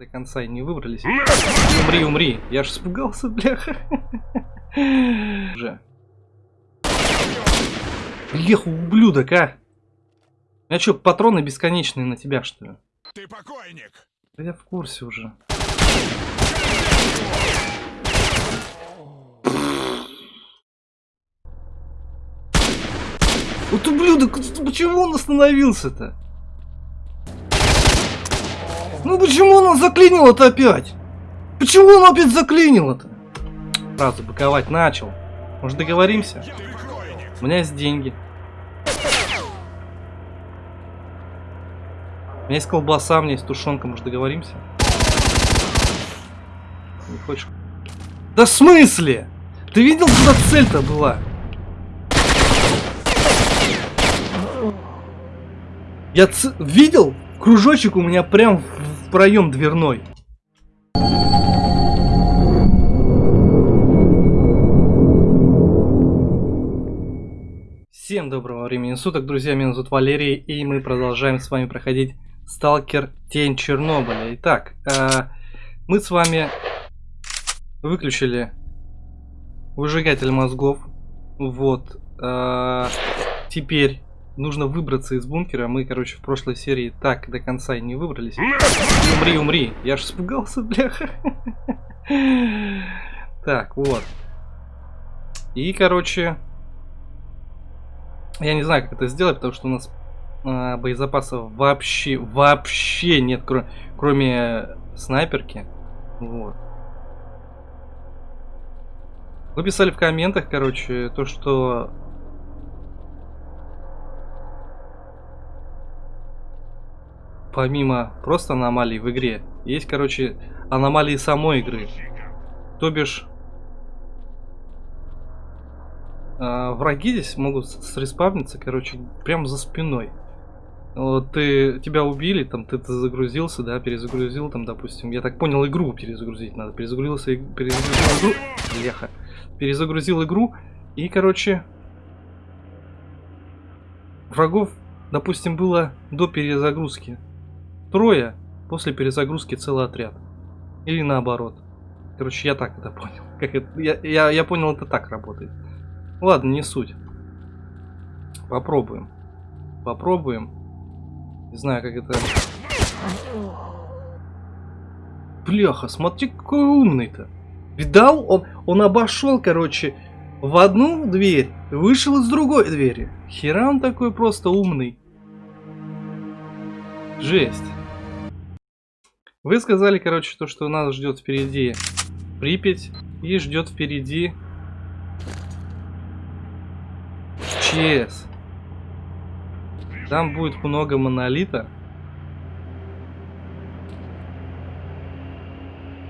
До конца и не выбрались. Умри, умри. Я ж испугался, бляха. Уже. Бляха, ублюдок, а. У меня что, патроны бесконечные на тебя, что ли? Ты покойник. Да я в курсе уже. Вот ублюдок, почему он остановился-то? Ну почему он заклинил это опять? Почему он опять заклинил это? Сразу быковать начал. Может договоримся? У меня есть деньги. У меня есть колбаса, у меня есть тушенка, может договоримся? Не хочешь? Да в смысле? Ты видел, куда цель-то была? Я ц- видел? Кружочек у меня прям проем дверной. Всем доброго времени суток, друзья, меня зовут Валерий, и мы продолжаем с вами проходить Сталкер Тень Чернобыля. Итак, э, мы с вами выключили выжигатель мозгов. Вот. э, теперь нужно выбраться из бункера. Мы, короче, в прошлой серии так до конца и не выбрались. Умри, умри. Я ж испугался, бляха. Так, вот. И, короче, я не знаю, как это сделать, потому что у нас а, боезапасов вообще, вообще нет, кро- кроме снайперки. Вот. Вы писали в комментах, короче, то, что... Помимо просто аномалий в игре, есть, короче, аномалии самой игры. То бишь, а, враги здесь могут среспавниться, короче, прям за спиной. Вот ты, тебя убили, там ты, ты загрузился, да, перезагрузил, там, допустим, я так понял, игру перезагрузить надо. Перезагрузился, перезагрузил игру, бляха, перезагрузил игру, и, короче, врагов, допустим, было до перезагрузки трое, после перезагрузки целый отряд. Или наоборот. Короче, я так это понял. Как это, я, я, я понял, это так работает. Ладно, не суть. Попробуем. Попробуем. Не знаю, как это... Бляха, смотри, какой умный-то. Видал? Он, он обошел, короче, в одну дверь, вышел из другой двери. Хера он такой просто умный. Жесть. Вы сказали, короче, то, что нас ждет впереди Припять и ждет впереди ЧС. Там будет много монолита.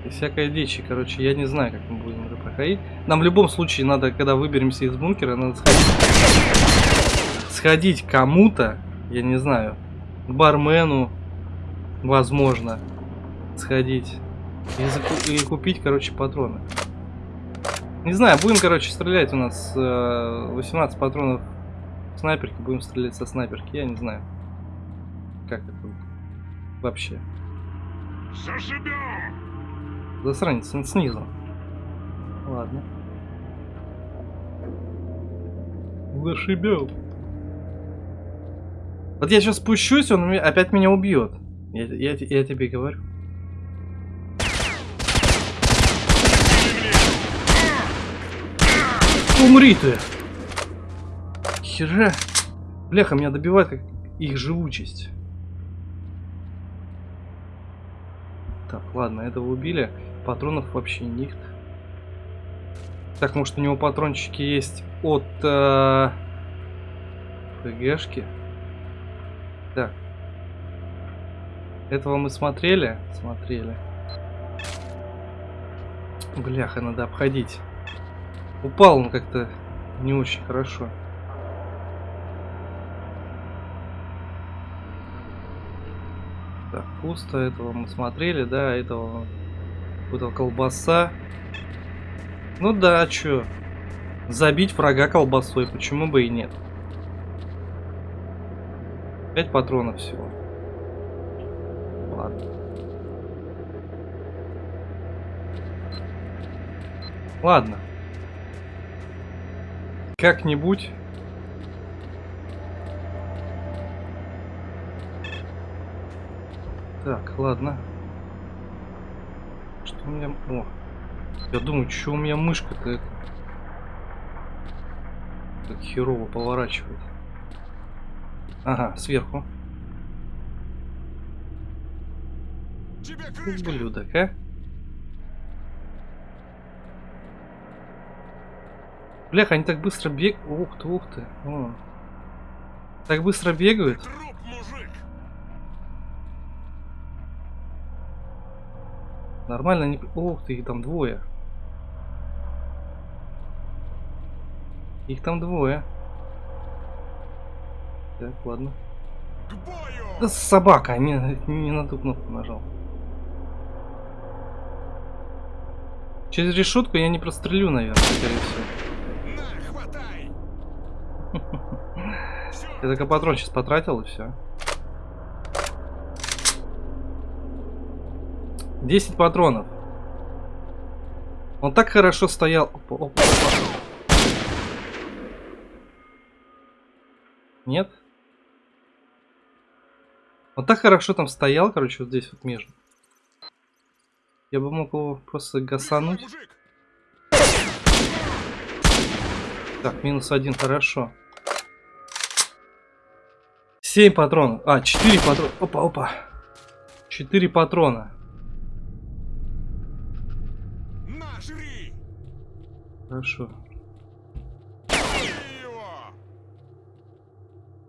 И всякой дичи, короче, я не знаю, как мы будем это проходить. Нам в любом случае надо, когда выберемся из бункера, надо сходить, сходить кому-то, я не знаю, бармену, возможно, сходить и, заку- и купить, короче, патроны. Не знаю, будем, короче, стрелять у нас э, 18 патронов снайперки, будем стрелять со снайперки, я не знаю. Как это вообще. Зашибем. Засранец, он снизу. Ладно. Зашибел. Вот я сейчас спущусь, он опять меня убьет. Я, я, я тебе говорю. Умри ты! Хера! Бляха, меня добивает как их живучесть. Так, ладно, этого убили. Патронов вообще нет. Так, может у него патрончики есть от э, ПГшки? Так. Этого мы смотрели? Смотрели. Бляха, надо обходить. Упал он как-то не очень хорошо. Так, пусто, этого мы смотрели, да, этого... Какая-то колбаса. Ну да, чё? Забить врага колбасой, почему бы и нет? Пять патронов всего. Ладно. Ладно. Как-нибудь. Так, ладно. Что у меня... О. Я думаю, что у меня мышка-то. Так херово поворачивает. Ага, сверху. Ублюдок, а? Блях, они так быстро бегают. Ух ты, ух ты. О. Так быстро бегают. Нормально не... Ух ты, их там двое. Их там двое. Так, ладно. Да собака, не, не на ту кнопку нажал. Через решетку я не прострелю, наверное, скорее всего. Я только патрон сейчас потратил и все. 10 патронов. Он так хорошо стоял. Опа, опа, опа. Нет? Он так хорошо там стоял, короче, вот здесь вот между. Я бы мог его просто гасануть. Так, минус один, хорошо. 7 патронов. А, 4 патрона. Опа, опа. 4 патрона. Хорошо.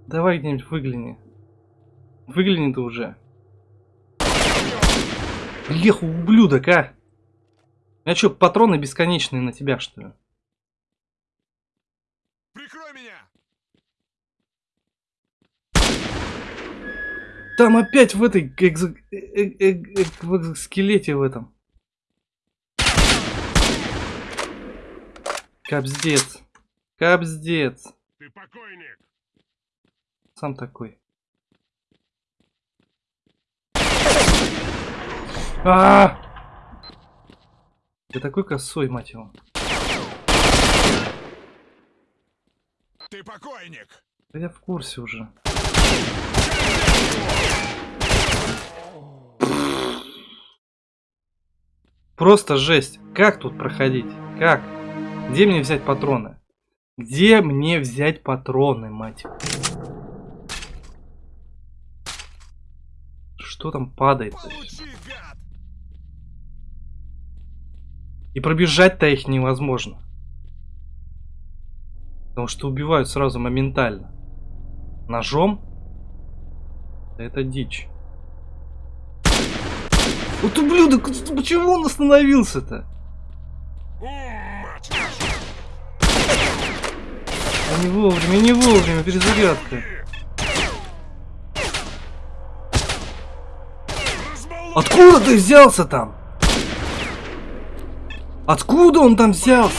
Давай где-нибудь выгляни. Выгляни ты уже. Еху, ублюдок, а! У меня что, патроны бесконечные на тебя, что ли? Прикрой меня! Там опять в этой экзо... э -э -э в экзоскелете в этом. Капздец. Капздец. Ты покойник. Сам такой. А, -а, -а! Ты такой косой, мать его. Ты покойник. Да я в курсе уже. Просто жесть. Как тут проходить? Как? Где мне взять патроны? Где мне взять патроны, мать? Что там падает? И пробежать-то их невозможно. Потому что убивают сразу моментально. Ножом? Это дичь. Вот ублюдок, почему он остановился-то? А не вовремя, не вовремя, перезарядка. Откуда ты взялся там? Откуда он там взялся?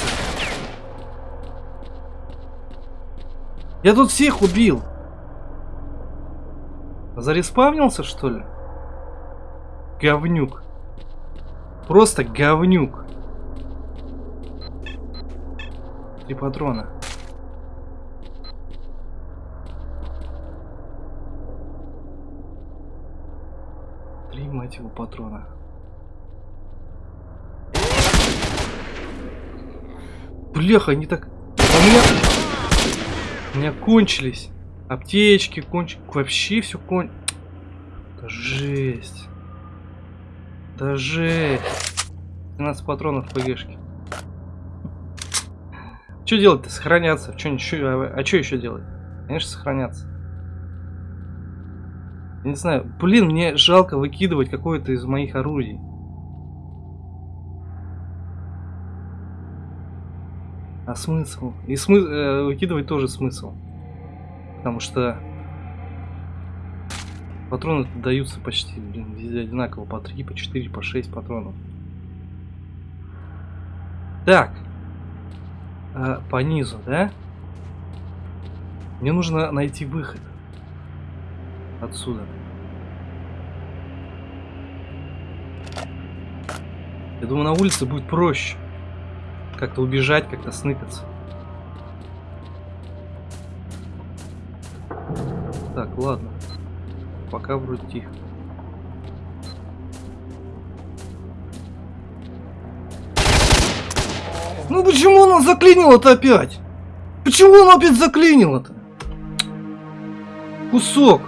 Я тут всех убил. Зареспавнился, что ли? Говнюк. Просто говнюк. Три патрона. мать его, патрона. Бляха, они так... У меня... У меня кончились. Аптечки кончились. Вообще все кон... Да жесть. Да жесть. 12 патронов в ПГшке. Что делать-то? Сохраняться. Что, ничего, а, а что еще делать? Конечно, сохраняться. Не знаю. Блин, мне жалко выкидывать какое-то из моих орудий. А смысл? И смы э, выкидывать тоже смысл. Потому что патроны даются почти блин, везде одинаково. По 3, по 4, по 6 патронов. Так. А, по низу, да? Мне нужно найти выход отсюда. Я думаю, на улице будет проще. как-то убежать, как-то сныкаться. Так, ладно. Пока вроде тихо. Ну почему он заклинило-то опять? Почему он опять заклинило-то? Кусок.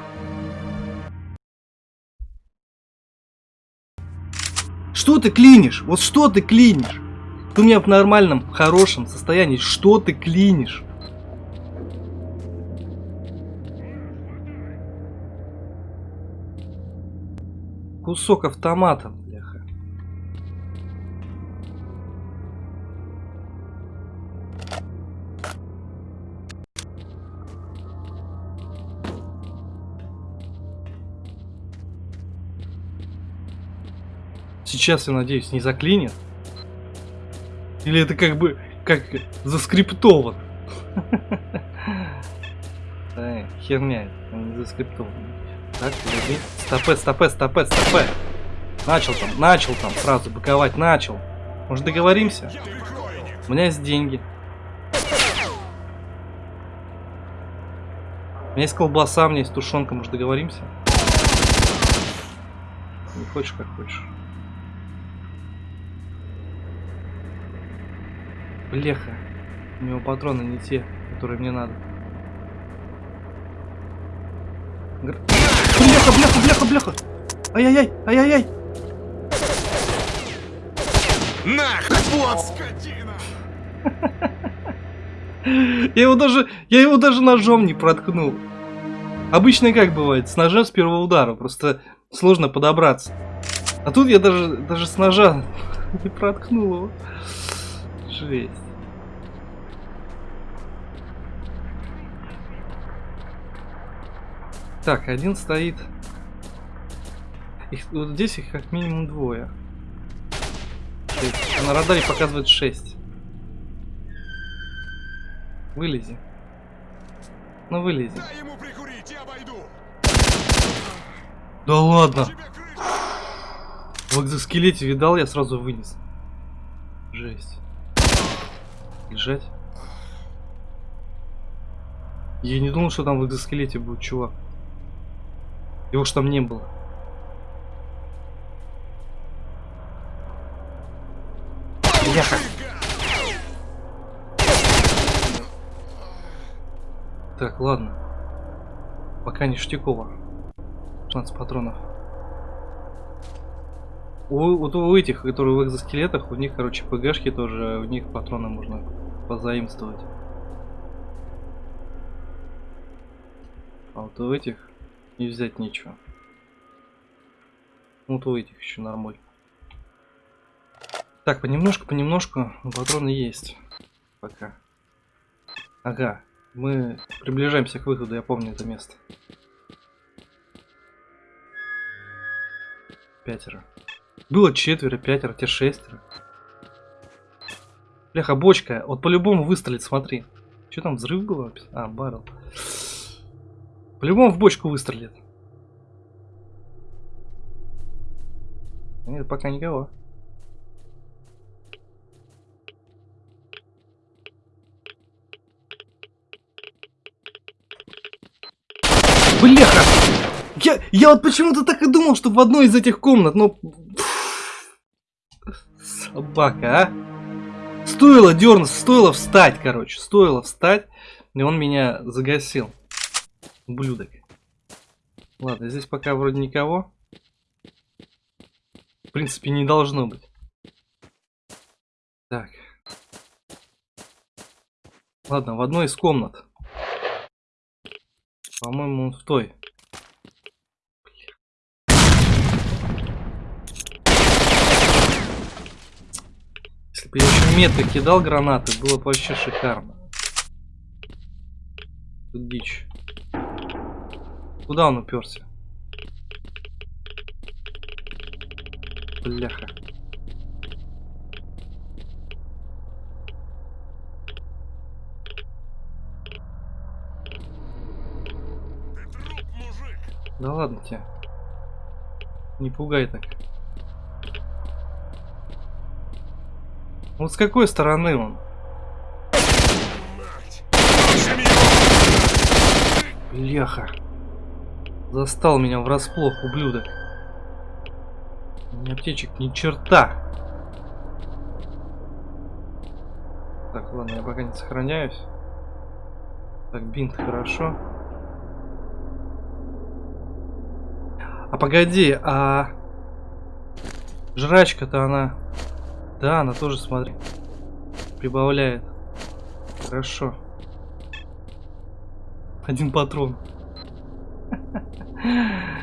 Что ты клинишь? Вот что ты клинишь? Ты у меня в нормальном, хорошем состоянии. Что ты клинишь? Кусок автомата, бляха. Сейчас, я надеюсь, не заклинит. Или это как бы, как заскриптовано. Эй, херня, не заскриптовано. Так, подожди. Стопе, стопе, стопе, стопе. Начал там, начал там сразу быковать, начал. Может договоримся? У меня есть деньги. У меня есть колбаса, у меня есть тушенка, может договоримся? Не хочешь, как хочешь. Бляха. У него патроны не те, которые мне надо. Бляха, бляха, бляха, бляха! Ай-яй-яй, ай-яй-яй! Нах, вот скотина! Я его даже, я его даже ножом не проткнул. Обычно как бывает, с ножа с первого удара, просто сложно подобраться. А тут я даже, даже с ножа не проткнул его. Жесть. Так, один стоит. Их, вот здесь их как минимум двое. Есть на радаре показывает 6. Вылези. Ну вылези. Дай ему прикурить, я обойду! Да ладно. В экзоскелете видал, я сразу вынес. Жесть. Лежать. Я не думал, что там в экзоскелете будет чувак. Его ж там не было. Бляха. Так, ладно. Пока не Штякова. 16 патронов. У, вот у этих, которые в экзоскелетах, у них, короче, ПГшки тоже, у них патроны можно позаимствовать. А вот у этих не взять ничего. Вот у этих еще нормально. Так, понемножку, понемножку, но патроны есть. Пока. Ага, мы приближаемся к выходу, я помню это место. Пятеро. Было четверо, пятеро, те шестеро. Бляха, бочка. Вот по-любому выстрелит, смотри. Что там, взрыв был? А, баррел. По-любому в бочку выстрелит. Нет, пока никого. Бляха! Я, я вот почему-то так и думал, что в одной из этих комнат, но... Собака, а? Стоило дернуться, стоило встать, короче. Стоило встать, и он меня загасил. Ублюдок. Ладно, здесь пока вроде никого. В принципе, не должно быть. Так. Ладно, в одной из комнат. По-моему, он в той. Я еще метко кидал гранаты, было бы вообще шикарно. Тут дичь. Куда он уперся? Бляха. Да ладно тебе. Не пугай так. Вот с какой стороны он? Бляха. Застал меня врасплох, ублюдок. Меня аптечек ни черта. Так, ладно, я пока не сохраняюсь. Так, бинт, хорошо. А погоди, а... Жрачка-то она... Да, она тоже, смотри, прибавляет. Хорошо. Один патрон.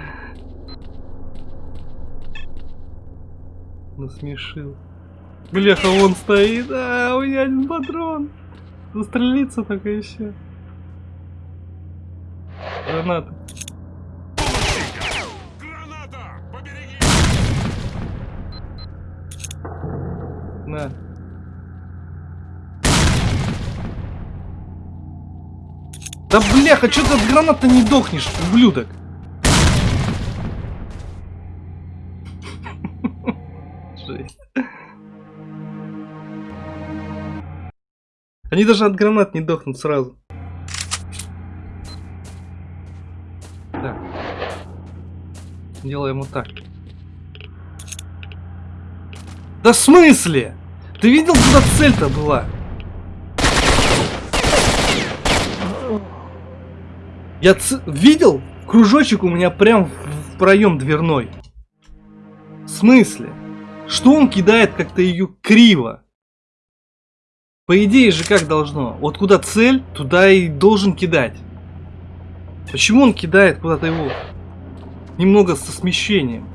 Насмешил. Бляха, он стоит. А, у меня один патрон. Застрелиться только еще. Граната. Да бляха, что ты от гранат-то не дохнешь, ублюдок? Они даже от гранат не дохнут сразу. Так. Делаем вот так. Да в смысле? Ты видел, куда цель-то была? Я ц- видел? Кружочек у меня прям в, проем дверной. В смысле? Что он кидает как-то ее криво? По идее же как должно? Вот куда цель, туда и должен кидать. Почему он кидает куда-то его немного со смещением?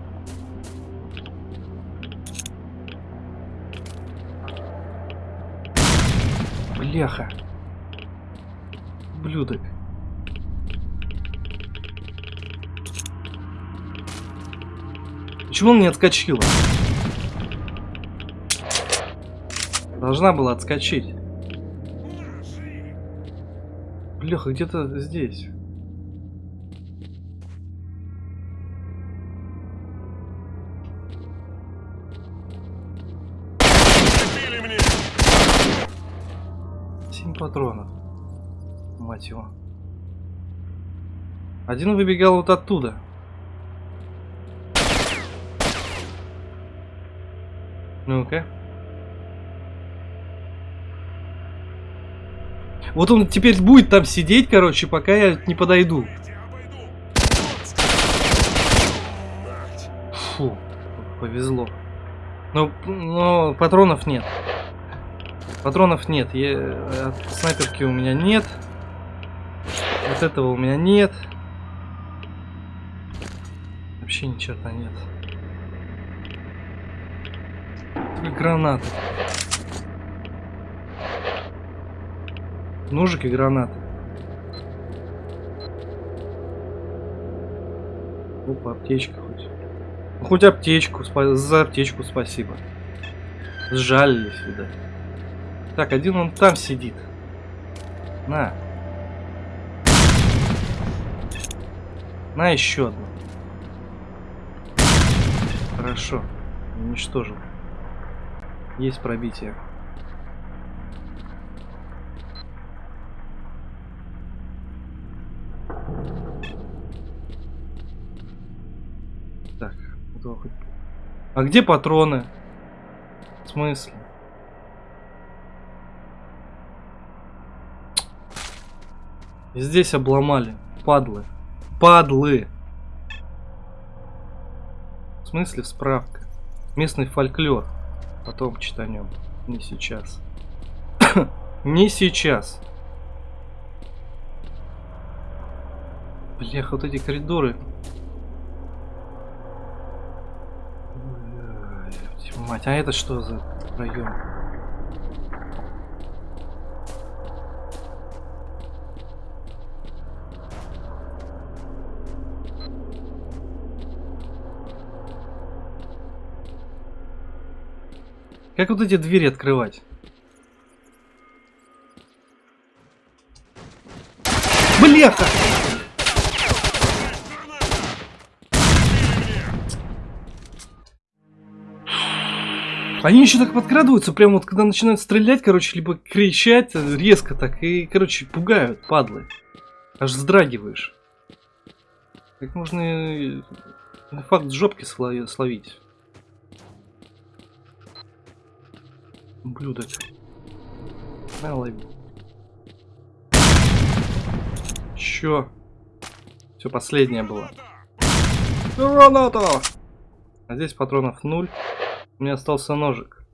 Бляха. Блюдок. Почему он не отскочила? Должна была отскочить. Бляха, где-то здесь. Семь патронов. Мать его. Один выбегал вот оттуда. Ну-ка. Вот он теперь будет там сидеть, короче, пока я не подойду. Фу, повезло. Но, но патронов нет. Патронов нет. Я, от снайперки у меня нет. Вот этого у меня нет. Вообще ни черта нет. Только гранаты. Ножик и гранаты. Опа, аптечка хоть. Ну, Хоть аптечку, за аптечку спасибо. Сжалились, видать. Так, один он там сидит. На. На еще одну. Хорошо. Уничтожил. Есть пробитие. Так, А где патроны? В смысле? Здесь обломали. Падлы. Падлы. В смысле справка? Местный фольклор. Потом читанем. Не сейчас. Не сейчас. Блях, вот эти коридоры. Мать, а это что за район? Как вот эти двери открывать? Бляха! Они еще так подкрадываются, прям вот когда начинают стрелять, короче, либо кричать э, резко так, и, короче, пугают, падлы. Аж вздрагиваешь. Как можно э, факт жопки слови- словить? Ублюдок. На, лови. Чё? Все, последнее было. Граната! Граната! А здесь патронов ноль. У меня остался ножик.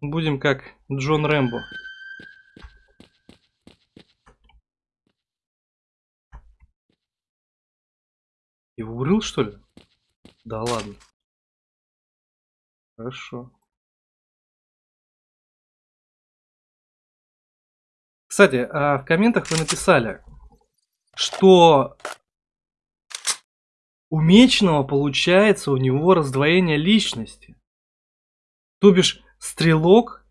Будем как Джон Рэмбо. Его урыл, что ли? Да ладно. Хорошо. Кстати, а в комментах вы написали, что у Меченого получается у него раздвоение личности. То бишь, стрелок,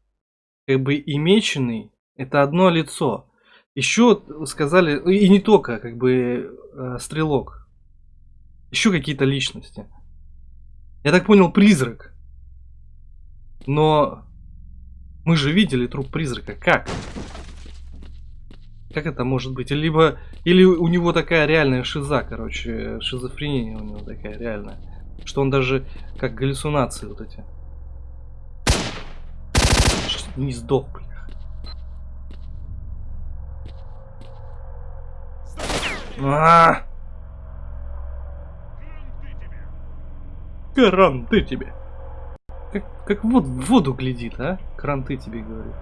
как бы и Меченый, это одно лицо. Еще сказали, и не только, как бы, э, стрелок. Еще какие-то личности. Я так понял, призрак. Но мы же видели труп призрака. Как? Как это может быть? Либо, или у него такая реальная шиза, короче, шизофрения у него такая реальная. Что он даже как галлюцинации вот эти. Не сдох, бля. А! Кранты тебе. Как, как вот в воду глядит, а? Кранты тебе говорит.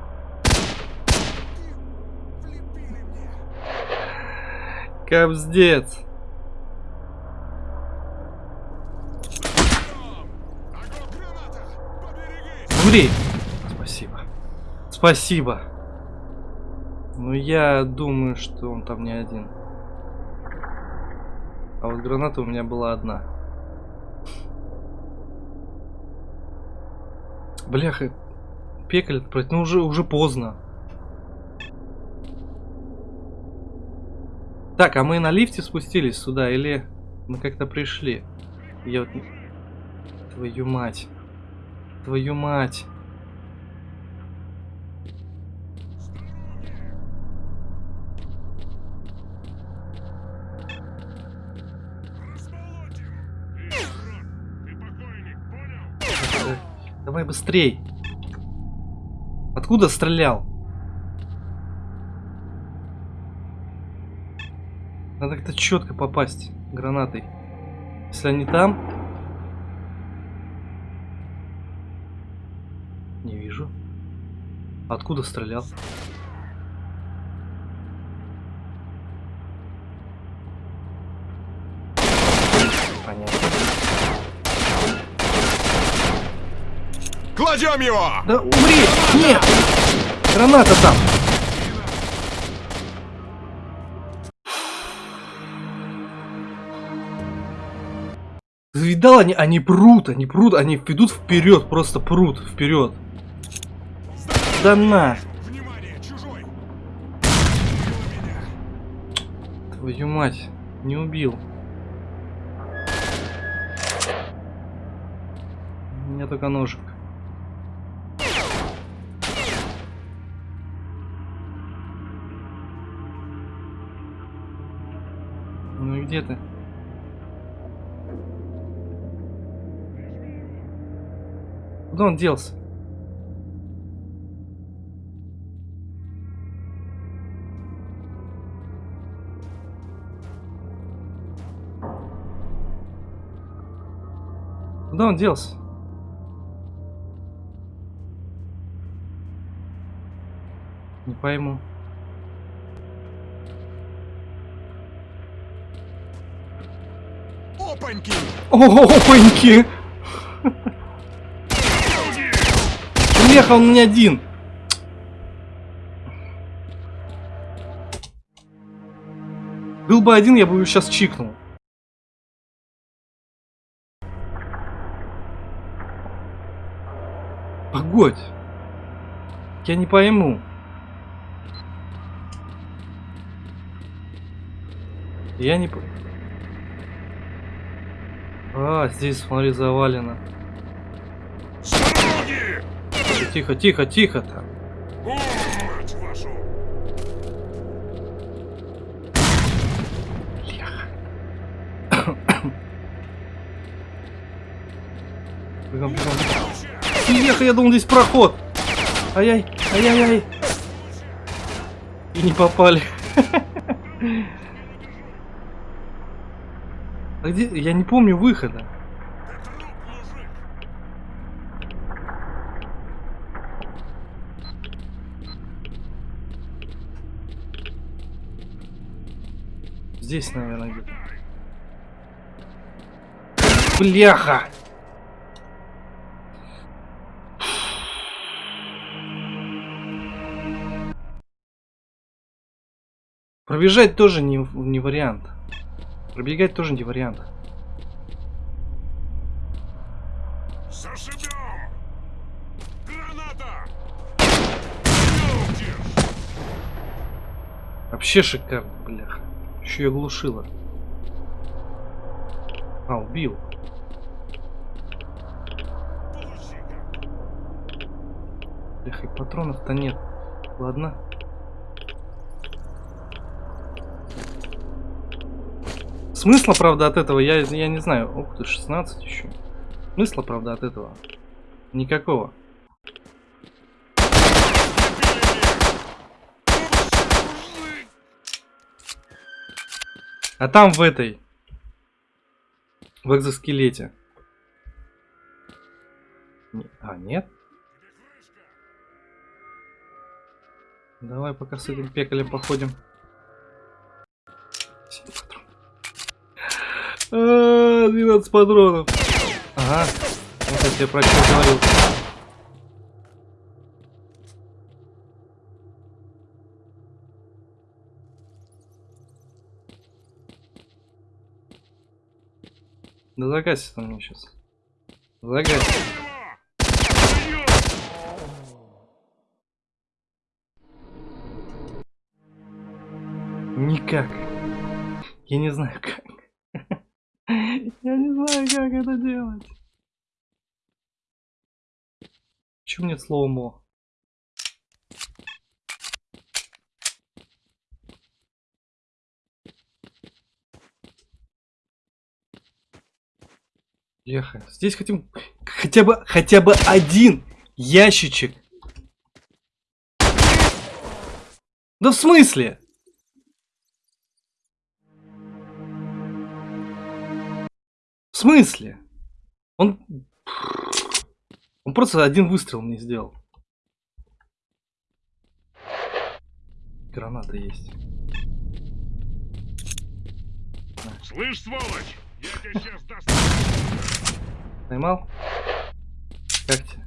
Кобздец. Умри. Спасибо. Спасибо. Ну я думаю, что он там не один. А вот граната у меня была одна. Бляха, пекаль ну уже, уже поздно. Так, а мы на лифте спустились сюда или мы как-то пришли? Я вот... Твою мать. Твою мать. Давай быстрей. Откуда стрелял? Надо как-то четко попасть гранатой. Если они там... Не вижу. Откуда стрелял? Понятно. Кладем его! Да умри! Нет! Граната там! Видал, они, они прут, они прут, они идут вперед, просто прут вперед. Да на! Твою мать, не убил. У меня только ножик. Ну и где ты? Куда он делся? Куда он делся? Не пойму. Опаньки! Опаньки! Леха, он не один. Был бы один, я бы его сейчас чикнул. Погодь. Я не пойму. Я не... А, здесь, смотри, завалено. Сзади! Тихо, тихо, тихо там. О, мать вашу! Бляха. Бегом, бегом. Ехай, я думал, здесь проход. Ай-яй, ай-яй-яй. И не попали. А где? Я не помню выхода. Ты труп, мужик! Здесь, наверное, где-то. Бляха! Пробежать тоже не, не вариант. Пробегать тоже не вариант. Зашибем! Граната! Держ! Вообще шикарно, бляха. Еще и оглушила. А, убил. Бляха, и патронов-то нет. Ладно. Смысла, правда, от этого, я, я не знаю. Ух ты, 16 еще. Смысла, правда, от этого. Никакого. А там в этой. В экзоскелете. А, нет? Давай пока с этим пекалем походим. А, 12 патронов. Ага. Вот я тебе про говорил. Да загасит он мне сейчас. Загасит. Никак. Я не знаю как. Я не знаю, как это делать. Почему нет слова Леха, здесь хотим хотя бы хотя бы один ящичек. Да в смысле? В смысле? Он... Он просто один выстрел мне сделал. Граната есть. Слышь, сволочь! Поймал? Как тебе?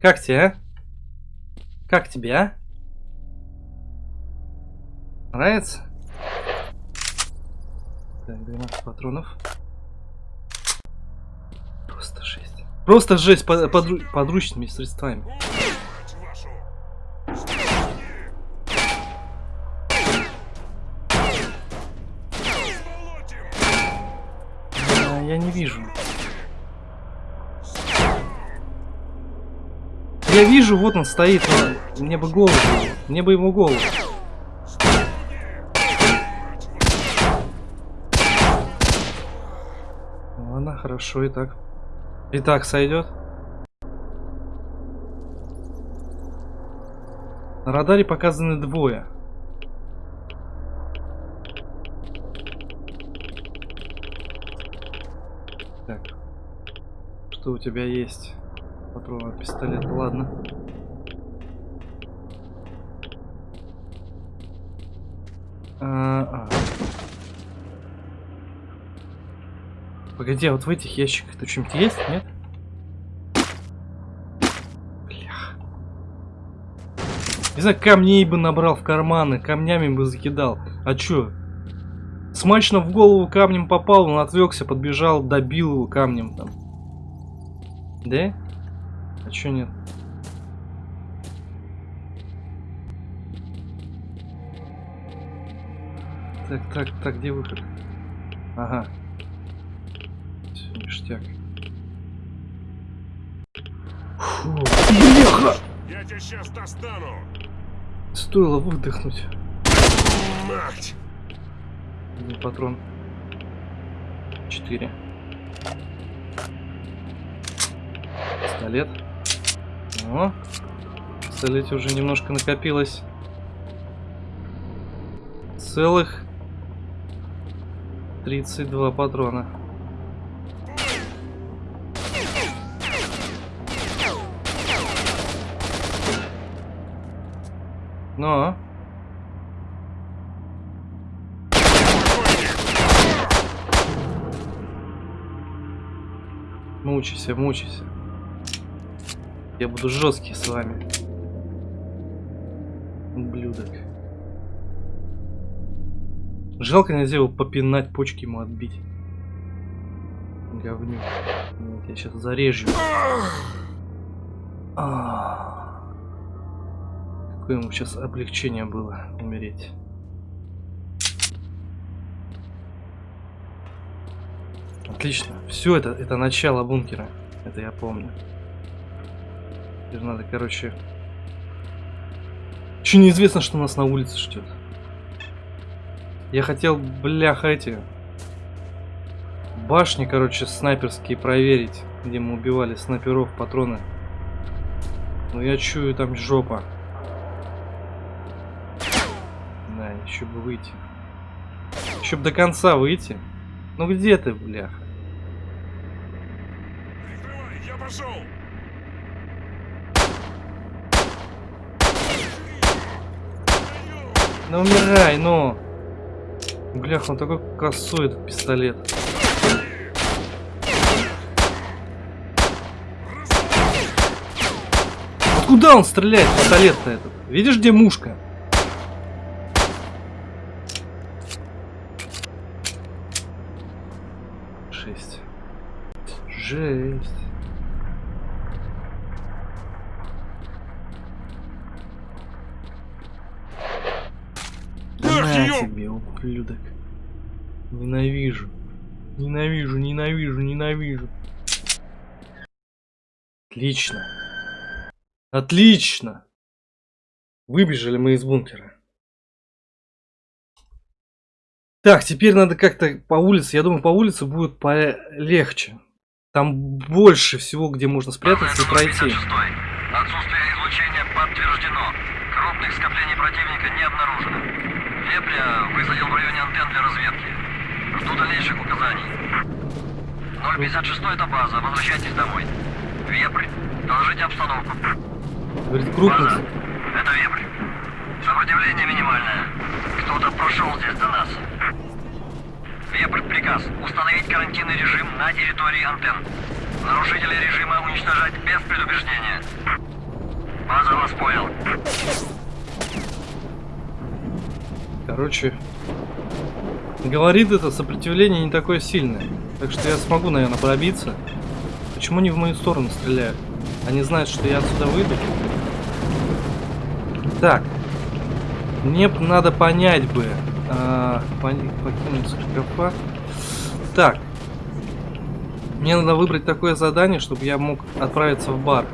Как тебе, а? Как тебе, а? Нравится? Так, 12 патронов. Просто жесть. Просто жесть под, подру- подручными средствами. Вижу, вот он стоит. но Мне бы голову. Мне бы ему голову. Ладно, хорошо и так. И так сойдет. На радаре показаны двое. Так. Что у тебя есть? Патроны от пистолета, ладно. А, а. Погоди, а вот в этих ящиках-то что-нибудь есть, нет? Не знаю, камней бы набрал в карманы, камнями бы закидал. А чё? Смачно в голову камнем попал, он отвлекся, подбежал, добил его камнем там. Да? А чё нет? Так, так, так, где выход? Ага. Всё, ништяк. Фу, бляха! Я тебя сейчас достану! Стоило выдохнуть. Мать! Один патрон. Четыре. Пистолет. О, в пистолете уже немножко накопилось. Целых 32 патрона. Но. Мучайся, мучайся. Я буду жесткий с вами. Ублюдок. Жалко нельзя его попинать, почки ему отбить. Говнюк. Вот, я сейчас зарежу. А. Какое ему сейчас облегчение было умереть. Отлично. Все это, это начало бункера. Это я помню. Теперь надо, короче... Еще неизвестно, что нас на улице ждет. Я хотел, бляха, эти... Башни, короче, снайперские проверить, где мы убивали снайперов, патроны. Но я чую, там жопа. Да, еще бы выйти. Еще бы до конца выйти. Ну где ты, бляха? Прикрывай, я пошел! Ну умирай, ну! Бляха, он такой косой этот пистолет. Куда он стреляет, пистолет-то этот? Видишь, где мушка? Жесть. Жесть. Ах, На ёп! тебе, ублюдок. Ненавижу. Ненавижу, ненавижу, ненавижу. Отлично. Отлично. Выбежали мы из бункера. Так, теперь надо как-то по улице. Я думаю, по улице будет полегче. Там больше всего, где можно спрятаться и пройти. Отсутствие излучения подтверждено. Крупных скоплений противника не обнаружено. Вепря высадил в районе антенн для разведки. Жду дальнейших указаний. 056 это база. Возвращайтесь домой. Вепрь, доложите обстановку. Говорит. База, это Вепрь. Сопротивление минимальное. Кто-то прошел здесь до нас. Вепрь, приказ. Установить карантинный режим на территории антенн. Нарушителей режима уничтожать без предупреждения. База вас понял. Короче, говорит это сопротивление не такое сильное. Так что я смогу, наверное, пробиться. Почему они в мою сторону стреляют? Они знают, что я отсюда выйду. Так. Мне надо понять бы. а, покинуть шкафа. Так. Мне надо выбрать такое задание, чтобы я мог отправиться в бар.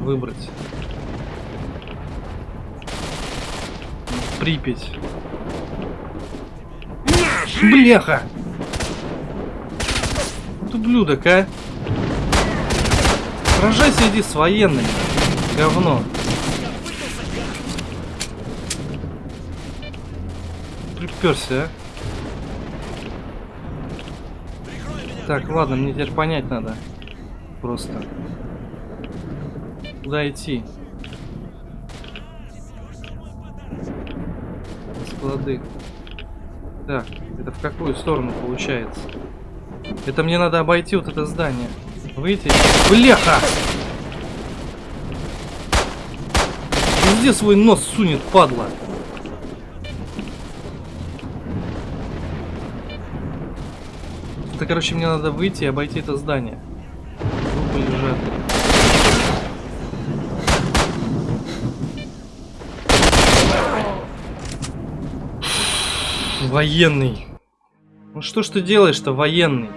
Выбрать. Припять. Бляха! Вот ублюдок, а! Сражайся, иди с военными. Говно. Приперся, а? Так, ладно, мне теперь понять надо. Просто. Куда идти? Склады. Так, это в какую сторону получается? Это мне надо обойти вот это здание. Выйти. Бляха! Везде свой нос сунет, падла. Это, короче, мне надо выйти и обойти это здание. Военный. Ну что ж ты делаешь-то, военный?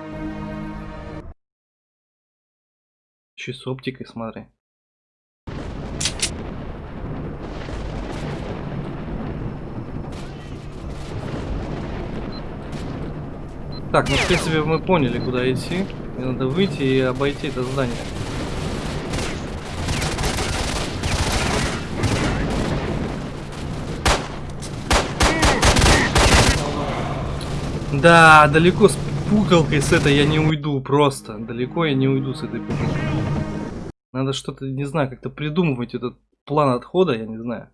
Че с оптикой, смотри. Так, ну в принципе мы поняли, куда идти. Мне надо выйти и обойти это здание. Да, далеко с пукалкой с этой я не уйду просто. Далеко я не уйду с этой пукалкой. Надо что-то, не знаю, как-то придумывать этот план отхода, я не знаю.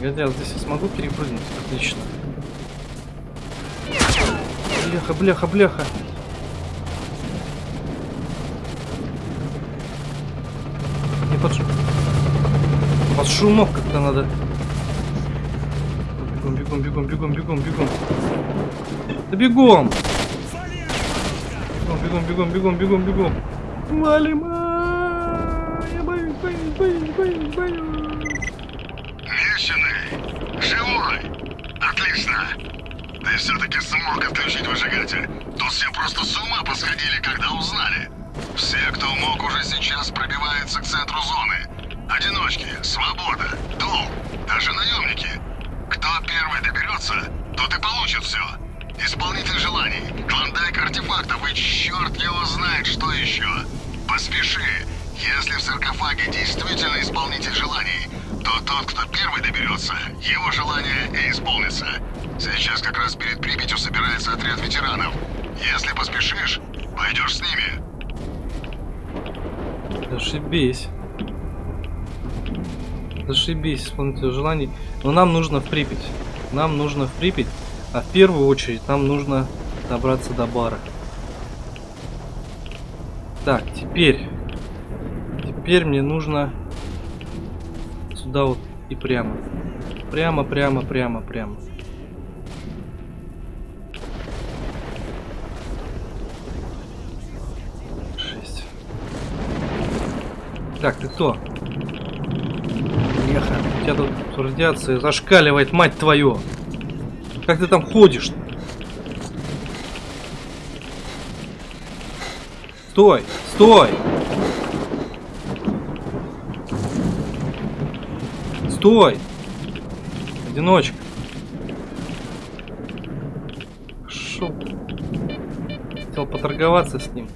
Хотя здесь я смогу перепрыгнуть. Отлично. Бляха, бляха, бляха. Под шум. Под шумов как-то надо. Бегом, бегом, бегом, бегом, бегом, бегом. Да бегом! Бегом, бегом, бегом, бегом, бегом, бегом. Валим! Я боюсь, боюсь, боюсь, боюсь, боюсь. Мещаный! Живой! Отлично! Ты все-таки смог отключить выжигатель. Тут все просто с ума посходили, когда узнали. Все, кто мог, уже сейчас пробиваются к центру зоны. Одиночки, свобода, долг, даже наемники. Кто первый доберется, тот и получит все. Исполнитель желаний, клондайк артефактов и черт его знает, что еще. Поспеши. Если в саркофаге действительно исполнитель желаний, то тот, кто первый доберется, его желание и исполнится. Сейчас как раз перед Припятью собирается отряд ветеранов. Если поспешишь, пойдешь с ними. Зашибись. Зашибись, исполнитель желаний. Но нам нужно в Припять. Нам нужно в Припять. А в первую очередь нам нужно добраться до бара. Так, теперь. Теперь мне нужно сюда вот и прямо. Прямо, прямо, прямо, прямо. Так, ты кто? Еха, у тебя тут радиация зашкаливает, мать твою! Как ты там ходишь? Стой! Стой! Стой! Одиночка. Шел. Хотел поторговаться с ним.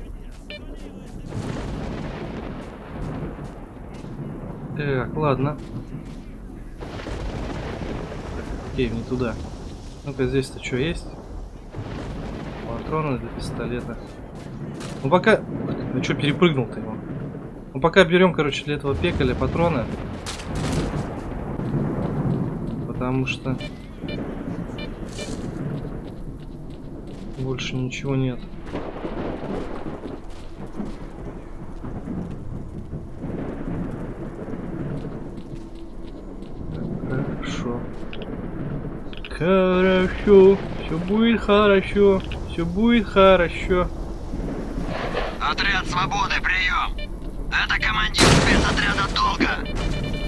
Так, ладно. Окей, не туда. Ну-ка, здесь-то что есть? Патроны для пистолета. Ну пока... Ну что, перепрыгнул-то его? Ну пока берем, короче, для этого пекаля патроны. Потому что... Больше ничего нет. Хорошо. Хорошо. Все будет хорошо. Все будет хорошо. Отряд свободы, прием! Это командир спецотряда Долга.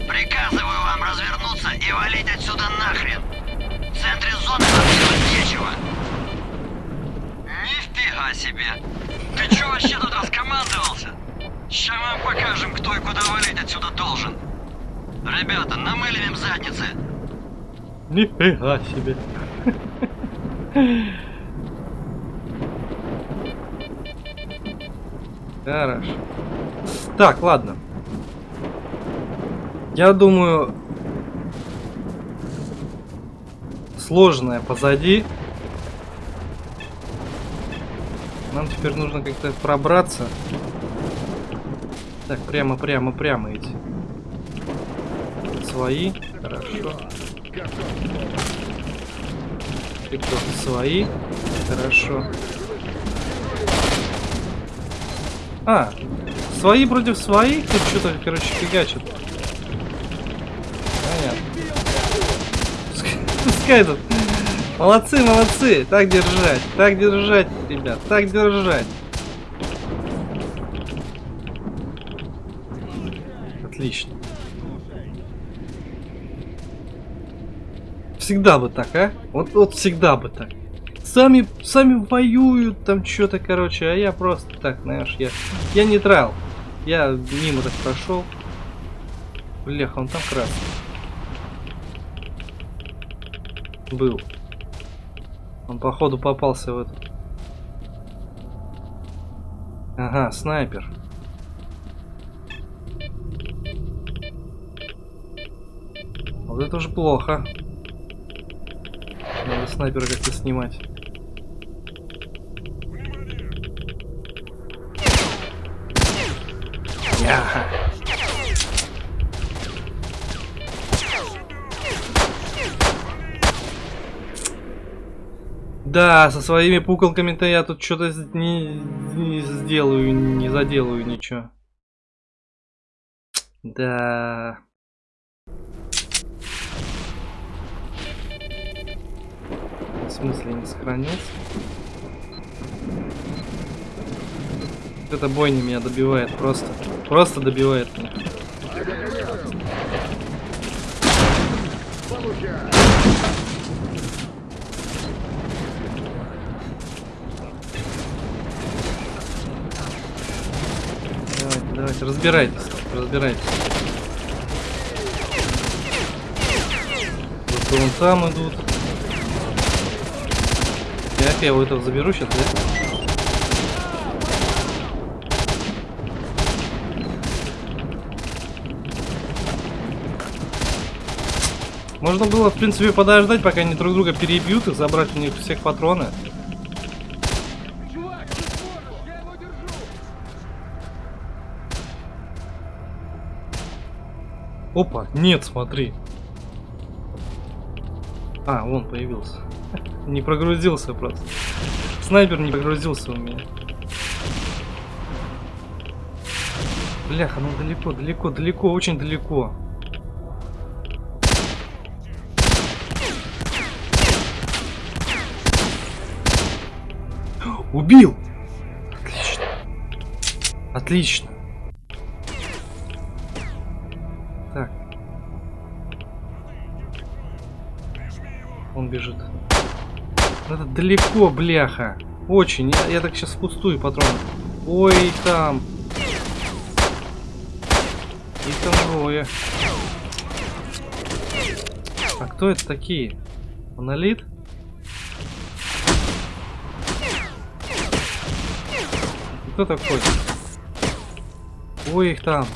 Приказываю вам развернуться и валить отсюда нахрен. В центре зоны вам делать нечего. Нифига себе! Ты чё вообще тут раскомандовался? Ща вам покажем, кто и куда валить отсюда должен. Ребята, намылим им задницы. Нифига себе. Хорошо. Так, ладно. Я думаю, сложное позади. Нам теперь нужно как-то пробраться. Так, прямо, прямо, прямо идти. Свои. Хорошо. Кто? Свои. Хорошо. А, свои против своих? Тут что-то, короче, фигачат. Понятно. Пускай тут. Молодцы, молодцы. Так держать. Так держать, ребят. Так держать. Отлично. Всегда бы так, а? Вот, вот всегда бы так. Сами, сами воюют там что-то, короче, а я просто так, знаешь, я, я нейтрал. Я мимо так прошел. Блях, он там красный. Был. Он походу попался в этот. Ага, снайпер. Вот это уже плохо. Надо снайпера как-то снимать. Да, со своими пукалками-то я тут что-то не, не сделаю, не заделаю ничего. Да. В смысле не сохранился? Эта бойня меня добивает просто. Просто добивает меня. Давайте, давайте, разбирайтесь, разбирайтесь. Вот вон там идут. Так, я его этого заберу сейчас, да? Можно было, в принципе, подождать, пока они друг друга перебьют и забрать у них всех патроны. Опа, нет, смотри. А, вон появился. Не прогрузился просто. Снайпер не прогрузился у меня. Бляха, ну далеко, далеко, далеко, очень далеко. Убил! Отлично. Отлично. Так. Он бежит. Это далеко, бляха. Очень. Я, я так сейчас впустую патроны. Ой, там. И там двое. А кто это такие? Монолит? Кто такой? Ой, их там.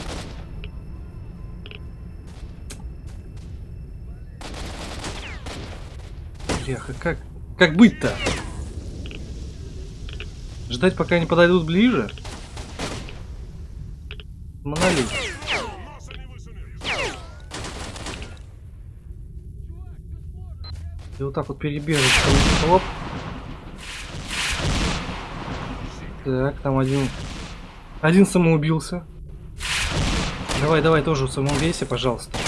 Бляха, как, как быть-то? Ждать, пока они подойдут ближе? Монолит. И вот так вот перебежишь. Оп. Так, там один... Один самоубился. Давай, давай, тоже самоубейся, пожалуйста.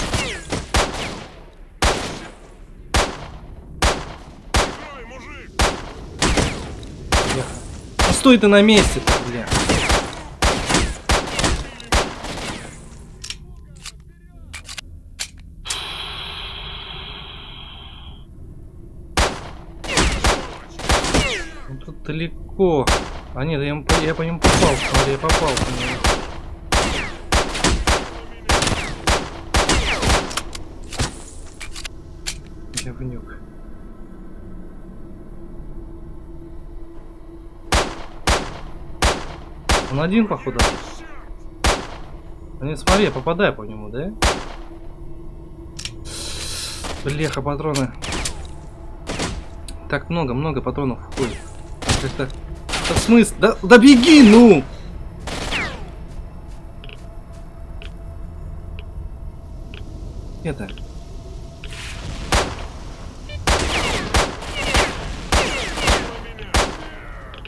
Бляха. Ну стой ты на месте бля. Ну, тут далеко. А нет, я, я по нему попал, смотри, я попал по нему. Говнюк. Он один, походу. А нет, смотри, я попадаю по нему, да? Блеха, патроны. Так много, много патронов входит. Как-то да? Да, да беги, ну! Это.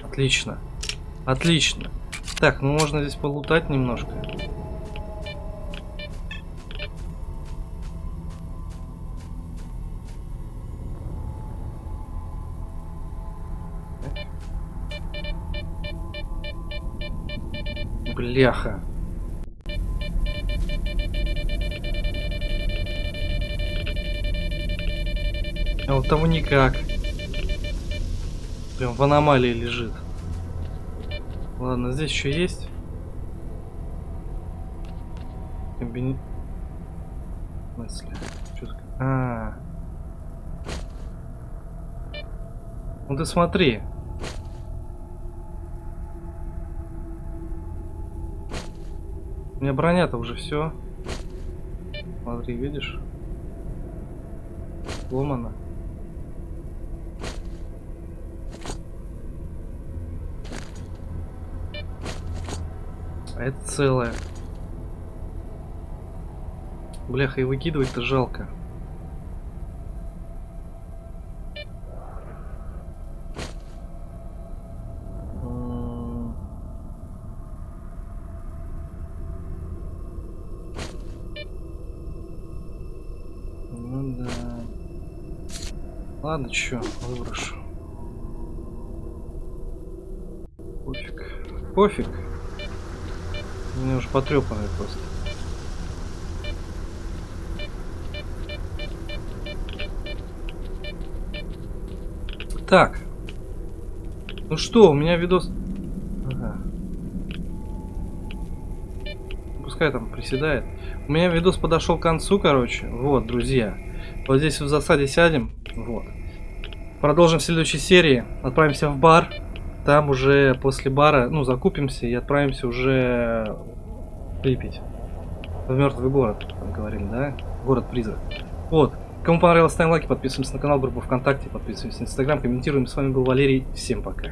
Отлично. Отлично. Так, ну можно здесь полутать немножко. Бляха. А вот того никак. Прям в аномалии лежит. Ладно, здесь еще есть. Комбини... В смысле? А. Ну ты смотри. У меня броня-то уже все. Смотри, видишь? Сломана. А это целое. Бляха, и выкидывать-то жалко. Ну да. Ладно, чё, выброшу. Пофиг. Пофиг. Меня уже потрепанный просто. Так. Ну что, у меня видос... Ага. Пускай там приседает. У меня видос подошел к концу, короче. Вот, друзья. Вот здесь в засаде сядем. Вот. Продолжим в следующей серии. Отправимся в бар. Там уже после бара, ну, закупимся и отправимся уже Припять. В мертвый город, там говорили, да? Город-призрак. Вот. Кому понравилось, ставим лайки, подписываемся на канал, группу ВКонтакте, подписываемся на Инстаграм, комментируем. С вами был Валерий. Всем пока.